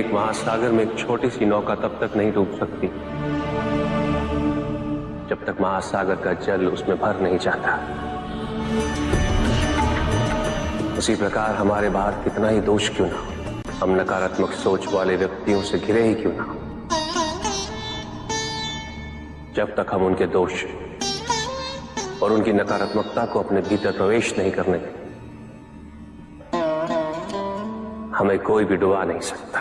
एक महासागर में एक छोटी सी नौका तब तक नहीं डूब सकती, जब तक महासागर का जल उसमें भर नहीं जाता। उसी प्रकार हमारे बाहर कितना ही दोष क्यों ना हो, हम नकारात्मक सोच वाले व्यक्तियों से घिरे ही क्यों ना हो। जब तक हम उनके दोष और उनकी नकारात्मकता को अपने भीतर प्रवेश नहीं करने दें, हमें कोई भी डुबा नहीं सकता।